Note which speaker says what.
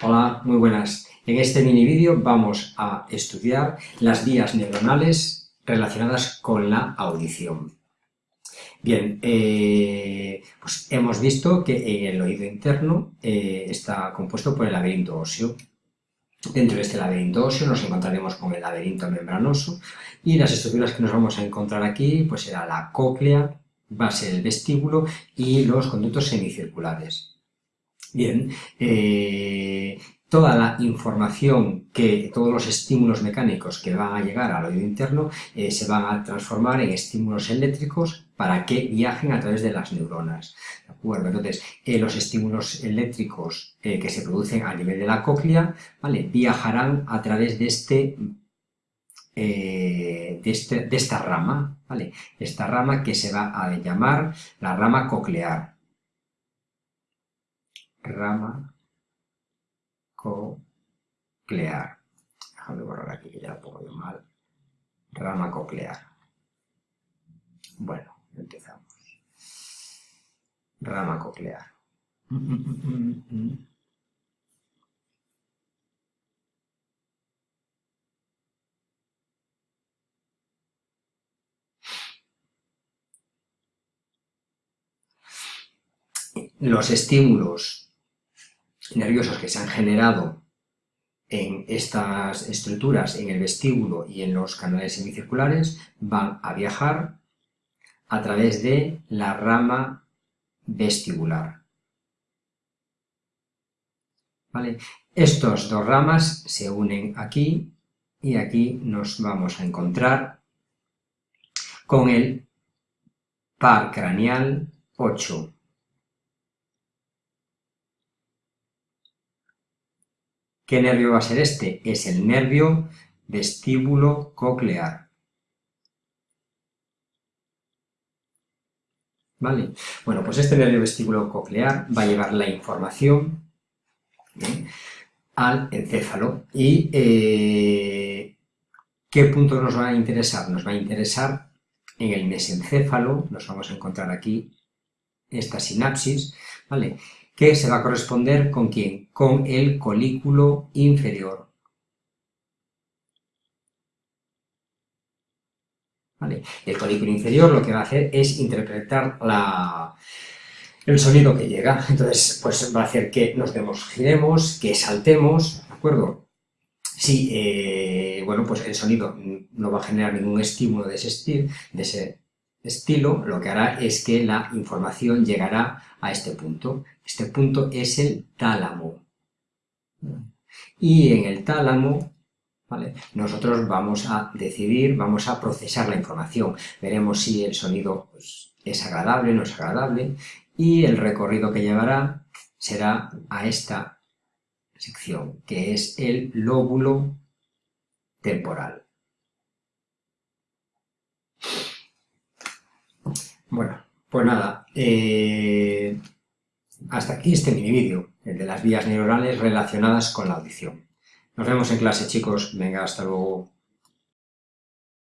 Speaker 1: Hola, muy buenas. En este mini vídeo vamos a estudiar las vías neuronales relacionadas con la audición. Bien, eh, pues hemos visto que el oído interno eh, está compuesto por el laberinto óseo. Dentro de este laberinto óseo nos encontraremos con el laberinto membranoso y las estructuras que nos vamos a encontrar aquí pues será la cóclea, va a ser el vestíbulo y los conductos semicirculares. Bien, eh, toda la información que, todos los estímulos mecánicos que van a llegar al oído interno eh, se van a transformar en estímulos eléctricos para que viajen a través de las neuronas. ¿De acuerdo? Entonces, eh, los estímulos eléctricos que se producen a nivel de la cóclea, ¿vale? Viajarán a través de este de, este, de, esta rama, ¿vale? Esta rama que se va a llamar la rama coclear rama coclear. Déjame borrar aquí que ya lo pongo yo mal. Rama coclear. Bueno, empezamos. Rama coclear. Los estímulos nerviosos que se han generado en estas estructuras, en el vestíbulo y en los canales semicirculares, van a viajar a través de la rama vestibular. ¿Vale? Estos dos ramas se unen aquí y aquí nos vamos a encontrar con el par craneal 8 ¿Qué nervio va a ser este? Es el nervio vestíbulo coclear. ¿Vale? Bueno, pues este nervio vestíbulo coclear va a llevar la información ¿eh? al encéfalo. ¿Y eh, qué punto nos va a interesar? Nos va a interesar en el mesencéfalo, nos vamos a encontrar aquí esta sinapsis, ¿vale? Que se va a corresponder con quién? Con el colículo inferior. El colículo inferior lo que va a hacer es interpretar el sonido que llega. Entonces, pues va a hacer que nos demos, giremos, que saltemos, ¿de acuerdo? Si, eh, bueno, pues el sonido no va a generar ningún estímulo de ese estilo, lo que hará es que la información llegará a este punto. Este punto es el tálamo. Y en el tálamo, ¿vale? nosotros vamos a decidir, vamos a procesar la información. Veremos si el sonido pues, es agradable no es agradable. Y el recorrido que llevará será a esta sección, que es el lóbulo temporal. Bueno, pues nada, eh, hasta aquí este mini vídeo, el de las vías neuronales relacionadas con la audición. Nos vemos en clase, chicos. Venga, hasta luego.